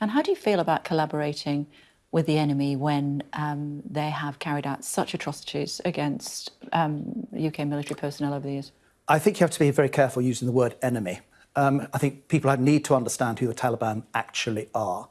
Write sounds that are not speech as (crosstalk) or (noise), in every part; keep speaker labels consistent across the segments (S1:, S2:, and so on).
S1: And how do you feel about collaborating with the enemy when um, they have carried out such atrocities against um, UK military personnel over the years?
S2: I think you have to be very careful using the word enemy. Um, I think people need to understand who the Taliban actually are.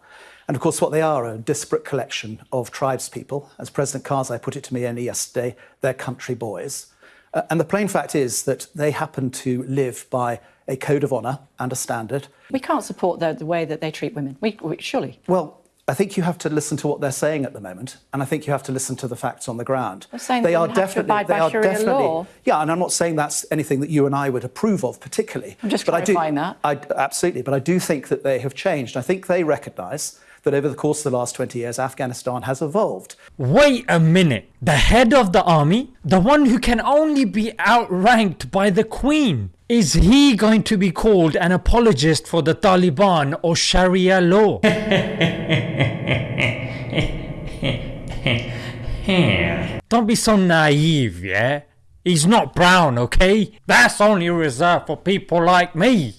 S2: And of course, what they are a disparate collection of tribespeople. As President Karzai put it to me only yesterday, they're country boys. Uh, and the plain fact is that they happen to live by a code of honour and a standard.
S1: We can't support the, the way that they treat women, we, we, surely.
S2: Well, I think you have to listen to what they're saying at the moment, and I think you have to listen to the facts on the ground.
S1: They're saying they are definitely, they are definitely, law.
S2: yeah. And I'm not saying that's anything that you and I would approve of particularly.
S1: I'm just but clarifying
S2: I do, that. I, absolutely, but I do think that they have changed. I think they recognise that over the course of the last 20 years, Afghanistan has evolved.
S3: Wait a minute. The head of the army, the one who can only be outranked by the Queen, is he going to be called an apologist for the Taliban or Sharia law? (laughs) Don't be so naive, yeah? He's not brown, okay? That's only reserved for people like me.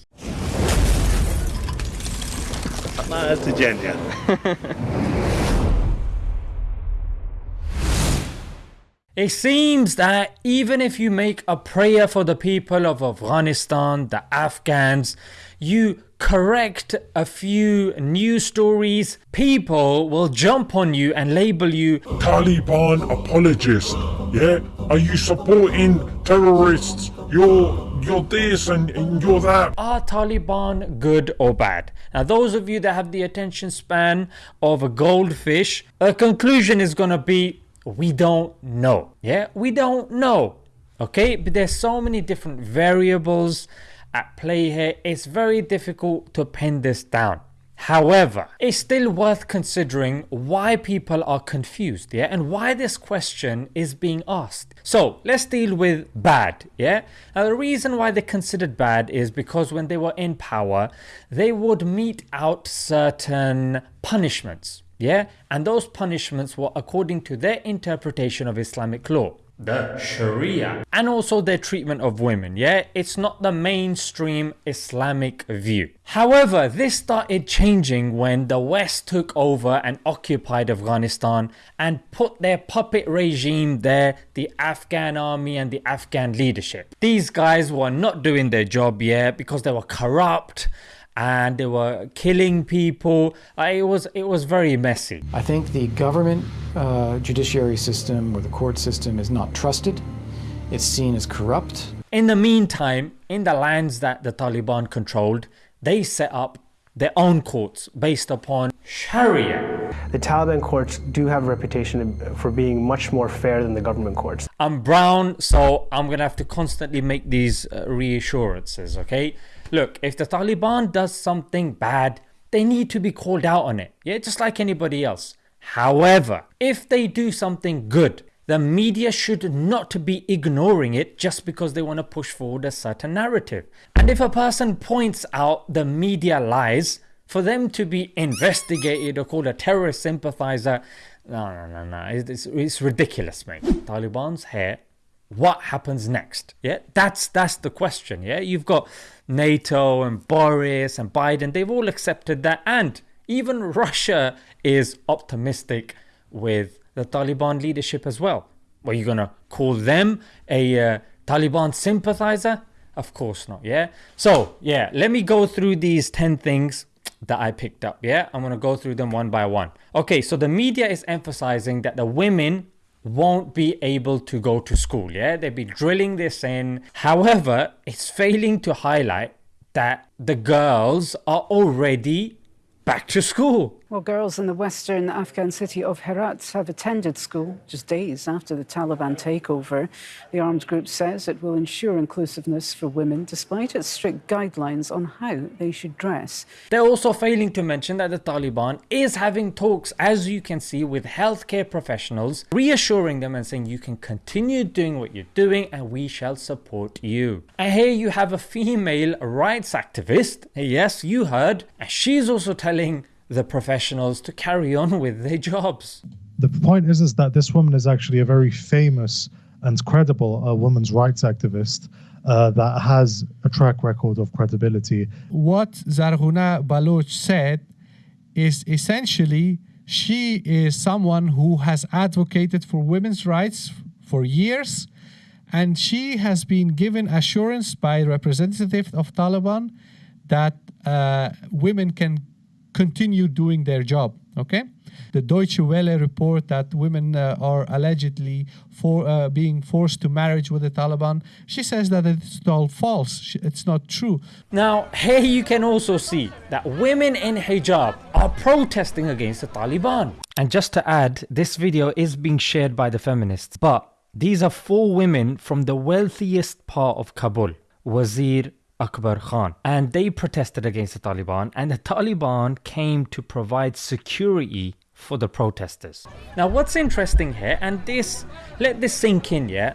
S4: That's a (laughs)
S3: It seems that even if you make a prayer for the people of Afghanistan, the Afghans, you correct a few news stories, people will jump on you and label you
S5: Taliban apologist. Yeah? Are you supporting terrorists? You're you're this and, and you're that.
S3: Are Taliban good or bad? Now those of you that have the attention span of a goldfish, a conclusion is gonna be we don't know. Yeah, we don't know. Okay, but there's so many different variables at play here. It's very difficult to pin this down. However, it's still worth considering why people are confused, yeah, and why this question is being asked. So let's deal with bad, yeah. Now the reason why they're considered bad is because when they were in power, they would mete out certain punishments, yeah, and those punishments were according to their interpretation of Islamic law. The Sharia. And also their treatment of women yeah? It's not the mainstream Islamic view. However this started changing when the West took over and occupied Afghanistan and put their puppet regime there the Afghan army and the Afghan leadership. These guys were not doing their job yet because they were corrupt and they were killing people. it was it was very messy.
S6: I think the government uh, judiciary system or the court system is not trusted. It's seen as corrupt.
S3: In the meantime, in the lands that the Taliban controlled, they set up their own courts based upon Sharia.
S7: The Taliban courts do have a reputation for being much more fair than the government courts.
S3: I'm brown, so I'm gonna have to constantly make these uh, reassurances, okay? Look, if the Taliban does something bad, they need to be called out on it, yeah, just like anybody else. However, if they do something good, the media should not be ignoring it just because they want to push forward a certain narrative. And if a person points out the media lies, for them to be investigated or called a terrorist sympathizer, no, no, no, no, it's, it's ridiculous, mate. Taliban's here what happens next? Yeah that's that's the question yeah? You've got nato and boris and biden they've all accepted that and even russia is optimistic with the taliban leadership as well. Are you gonna call them a uh, taliban sympathizer? Of course not yeah? So yeah let me go through these 10 things that I picked up. Yeah, I'm gonna go through them one by one. Okay, so the media is emphasizing that the women won't be able to go to school. Yeah, they'll be drilling this in. However, it's failing to highlight that the girls are already back to school.
S8: Well, girls in the western Afghan city of Herat have attended school just days after the Taliban takeover. The armed group says it will ensure inclusiveness for women despite its strict guidelines on how they should dress.
S3: They're also failing to mention that the Taliban is having talks, as you can see, with healthcare professionals, reassuring them and saying you can continue doing what you're doing and we shall support you. And here you have a female rights activist, yes, you heard, and she's also telling the professionals to carry on (laughs) with their jobs.
S9: The point is, is that this woman is actually a very famous and credible uh, women's rights activist uh, that has a track record of credibility.
S10: What Zarghuna Baloch said is essentially she is someone who has advocated for women's rights for years and she has been given assurance by representative of Taliban that uh, women can continue doing their job. Okay, the Deutsche Welle report that women uh, are allegedly for uh, being forced to marriage with the Taliban. She says that it's all false. It's not true.
S3: Now, here you can also see that women in hijab are protesting against the Taliban. And just to add, this video is being shared by the feminists, but these are four women from the wealthiest part of Kabul, Wazir Akbar Khan, and they protested against the Taliban, and the Taliban came to provide security for the protesters. Now, what's interesting here, and this, let this sink in, yeah,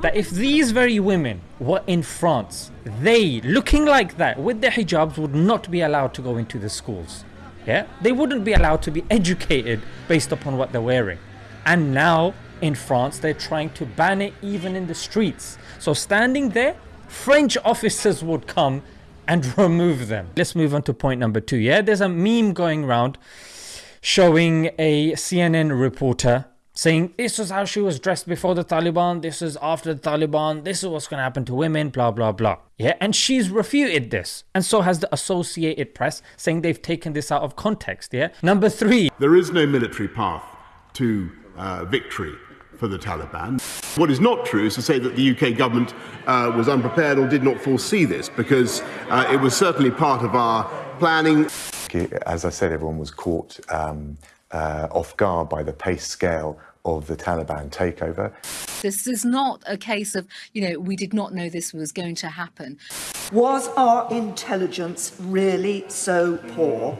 S3: that if these very women were in France, they, looking like that, with their hijabs, would not be allowed to go into the schools. Yeah, they wouldn't be allowed to be educated based upon what they're wearing. And now in France, they're trying to ban it even in the streets. So standing there, French officers would come and (laughs) remove them. Let's move on to point number two. Yeah, there's a meme going around showing a CNN reporter saying this was how she was dressed before the Taliban, this is after the Taliban, this is what's going to happen to women, blah, blah, blah. Yeah, and she's refuted this. And so has the Associated Press saying they've taken this out of context. Yeah. Number three.
S11: There is no military path to uh, victory for the Taliban. What is not true is to say that the UK government uh, was unprepared or did not foresee this, because uh, it was certainly part of our planning.
S12: As I said, everyone was caught um, uh, off guard by the pace scale of the Taliban takeover.
S13: This is not a case of, you know, we did not know this was going to happen.
S14: Was our intelligence really so poor?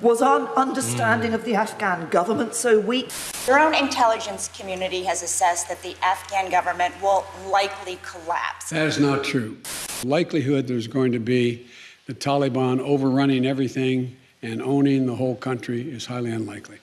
S14: Was our understanding of the Afghan government so weak?
S15: Your own intelligence community has assessed that the Afghan government will likely collapse.
S16: That is not true. The likelihood there's going to be the Taliban overrunning everything and owning the whole country is highly unlikely.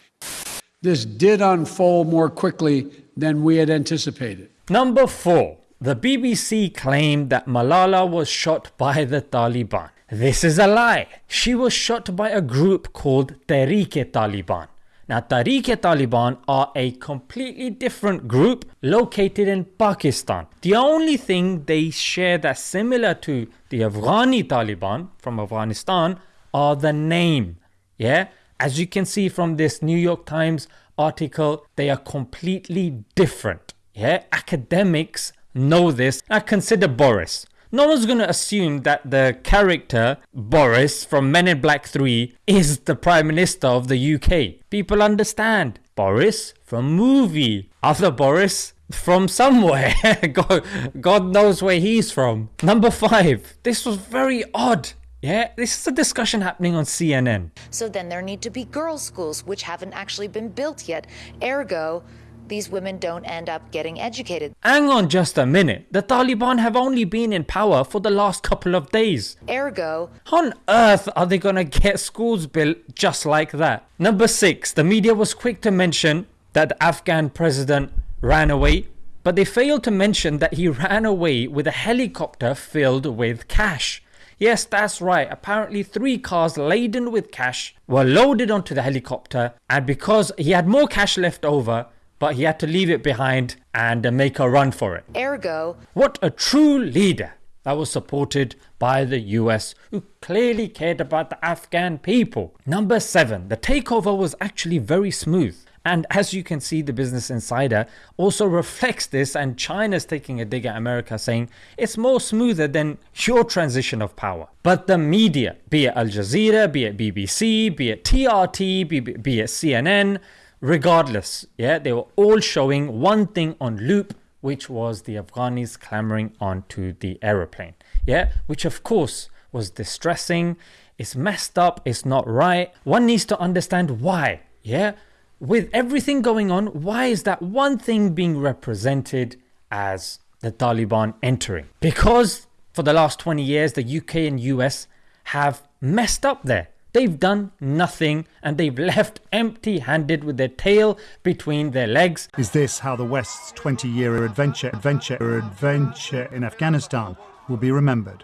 S16: This did unfold more quickly than we had anticipated.
S3: Number four, the BBC claimed that Malala was shot by the Taliban. This is a lie. She was shot by a group called Tehreek-e-Taliban. Now, Tehreek-e-Taliban are a completely different group located in Pakistan. The only thing they share that's similar to the Afghani Taliban from Afghanistan are the name. Yeah, as you can see from this New York Times article, they are completely different. Yeah, academics know this. I consider Boris. No one's going to assume that the character Boris from Men in Black 3 is the Prime Minister of the UK. People understand. Boris from movie. Other Boris from somewhere. (laughs) God, God knows where he's from. Number 5. This was very odd. Yeah, this is a discussion happening on CNN.
S17: So then there need to be girls' schools, which haven't actually been built yet. Ergo, these women don't end up getting educated.
S3: Hang on just a minute. The Taliban have only been in power for the last couple of days.
S17: Ergo,
S3: on earth are they gonna get schools built just like that? Number six, the media was quick to mention that the Afghan president ran away, but they failed to mention that he (laughs) ran away with a helicopter filled with cash. Yes, that's right. Apparently, three cars laden with cash were loaded onto the helicopter, and because he had more cash left over, but he had to leave it behind and uh, make a run for it.
S17: Ergo,
S3: what a true leader that was supported by the US, who clearly cared about the Afghan people. Number seven, the takeover was actually very smooth. And as you can see, the Business Insider also reflects this, and China's taking a dig at America, saying it's more smoother than your transition of power. But the media, be it Al Jazeera, be it BBC, be it TRT, be, be it CNN, regardless, yeah, they were all showing one thing on loop, which was the Afghanis clamoring onto the aeroplane. Yeah, which of course was distressing. It's messed up. It's not right. One needs to understand why. Yeah with everything going on, why is that one thing being represented as the Taliban entering? Because for the last 20 years, the UK and US have messed up there. They've done nothing and they've left empty handed with their tail between their legs.
S18: Is this how the West's 20 year adventure, adventure, adventure in Afghanistan will be remembered?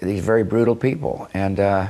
S19: These very brutal people, and uh,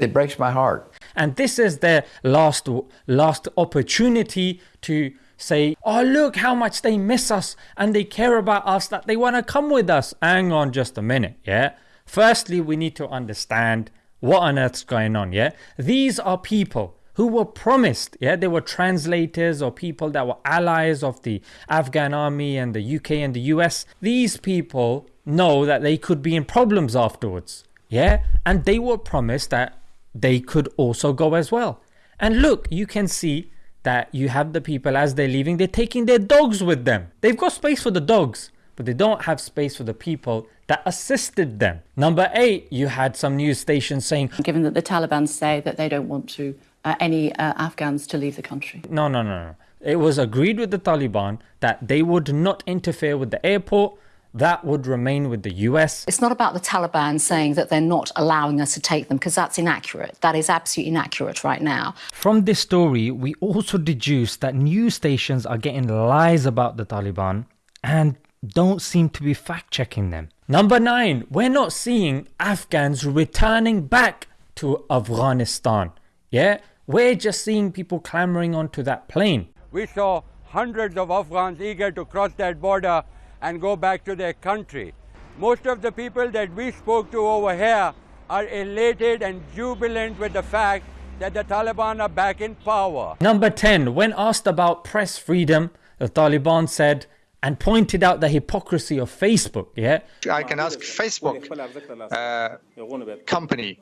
S19: it breaks my heart.
S3: And this is their last last opportunity to say, oh, look how much they miss us and they care about us, that they want to come with us. Hang on just a minute, yeah? Firstly, we need to understand what on earth's going on, yeah? These are people who were promised, yeah, they were translators or people that were allies of the Afghan army and the UK and the US. These people know that they could be in problems afterwards, yeah, and they were promised that they could also go as well. And look, you can see that you have the people as they're leaving, they're taking their dogs with them. They've got space for the dogs, but they don't have space for the people that assisted them. Number eight, you had some news stations saying,
S1: given that the Taliban say that they don't want to uh, any uh, Afghans to leave the country.
S3: No, no, no, no. It was agreed with the Taliban that they would not interfere with the airport. That would remain with the US.
S13: It's not about the Taliban saying that they're not allowing us to take them, because that's inaccurate. That is absolutely inaccurate right now.
S3: From this story, we also deduce that news stations are getting lies about the Taliban and don't seem to be fact checking them. Number nine, we're not seeing Afghans returning back to Afghanistan. Yeah, we're just seeing people clamoring onto that plane.
S19: We saw hundreds of Afghans eager to cross that border and go back to their country. Most of the people that we spoke to over here are elated and jubilant with the fact that the Taliban are back in power.
S3: Number 10, when asked about press freedom, the Taliban said and pointed out the hypocrisy of Facebook. Yeah,
S20: I can ask Facebook uh, company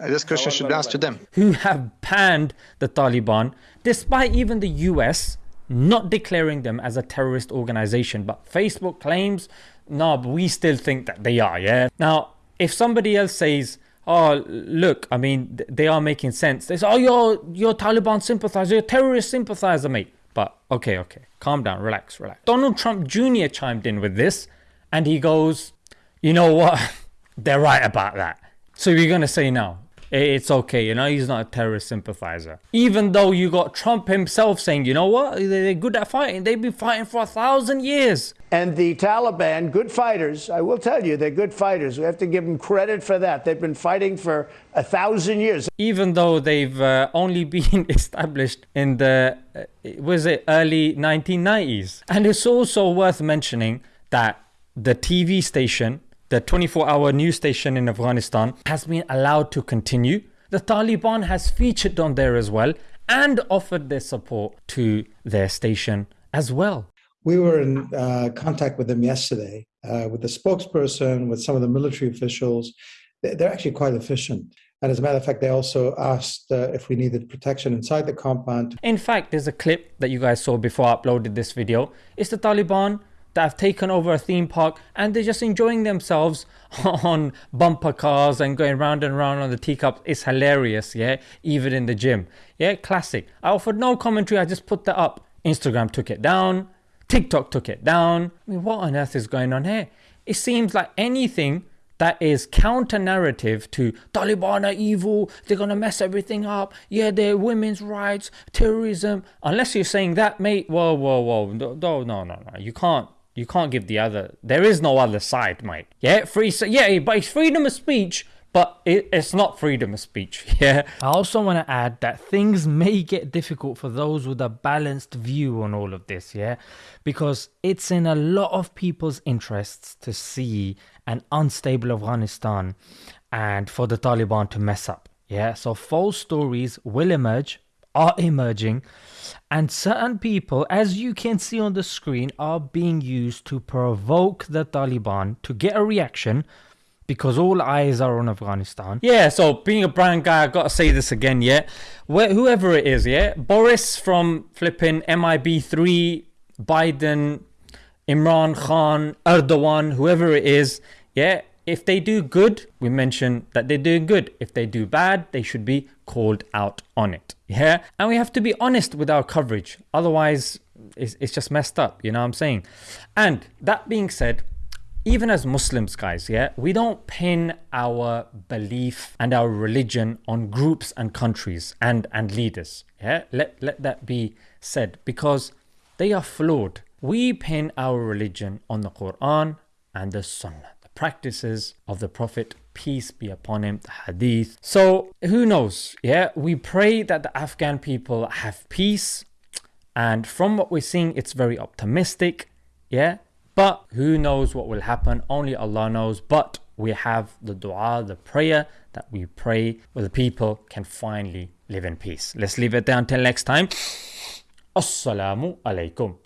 S20: this question should be asked to them.
S3: Who have banned the Taliban despite even the US not declaring them as a terrorist organization. But Facebook claims, no, but we still think that they are, yeah? Now, if somebody else says, oh, look, I mean, they are making sense. They say, oh, you're, you're Taliban sympathizer, you're terrorist sympathizer, mate. But okay, okay, calm down, relax, relax. Donald Trump Jr. chimed in with this and he goes, you know what? (laughs) They're right about that. So you're going to say now, it's okay, you know, he's not a terrorist sympathizer. Even though you got Trump himself saying, you know what, they're good at fighting, they've been fighting for a thousand years.
S21: And the Taliban, good fighters, I will tell you, they're good fighters. We have to give them credit for that. They've been fighting for a thousand years.
S3: Even though they've uh, only (laughs) been established in the, uh, was it early 1990s? And it's also worth mentioning that the TV station the 24 hour news station in Afghanistan, has been allowed to continue. The Taliban has featured on there as well and offered their support to their station as well.
S22: We were in uh, contact with them yesterday, uh, with the spokesperson, with some of the military officials. They're actually quite efficient. And as a matter of fact, they also asked uh, if we needed protection inside the compound.
S3: In fact, there's a clip that you guys saw before I uploaded this video. It's the Taliban that have taken over a theme park and they're just enjoying themselves (laughs) on bumper cars and going round and round on the teacups. It's hilarious, yeah, even in the gym. Yeah, classic. I offered no commentary, I just put that up. Instagram took it down, TikTok took it down. I mean, what on earth is going on here? It seems like anything that is counter narrative to Taliban are evil, they're gonna mess everything up, yeah, they're women's rights, terrorism. Unless you're saying that, mate, whoa, whoa, whoa, no, no, no, no, you can't you can't give the other. There is no other side, mate. Yeah, free. Yeah, but it's freedom of speech, but it, it's not freedom of speech. (laughs) Yeah. I also want to add that things may get difficult for those with a balanced view on all of this. Yeah, because it's in a lot of people's interests to see an unstable Afghanistan, and for the Taliban to mess up. Yeah. So false stories will emerge, are emerging and certain people, as you can see on the screen, are being used to provoke the Taliban to get a reaction because all eyes are on Afghanistan. Yeah, so being a brand guy, I gotta say this again, yeah. Where, whoever it is, yeah. Boris from flipping MIB3, Biden, Imran Khan, Erdogan, whoever it is, yeah. If they do good, we mention that they're doing good. If they do bad, they should be called out on it. Yeah. And we have to be honest with our coverage. Otherwise, it's, it's just messed up. You know what I'm saying? And that being said, even as Muslims, guys, yeah, we don't pin our belief and our religion on groups and countries and, and leaders. Yeah, let, let that be said because they are flawed. We pin our religion on the Quran and the Sunnah the practices of the Prophet peace be upon him, the hadith. So who knows? Yeah, we pray that the Afghan people have peace. And from what we're seeing, it's very optimistic. Yeah, but who knows what will happen? Only Allah knows. But we have the dua, the prayer that we pray where the people can finally live in peace. Let's leave it there until next time. Assalamu alaikum.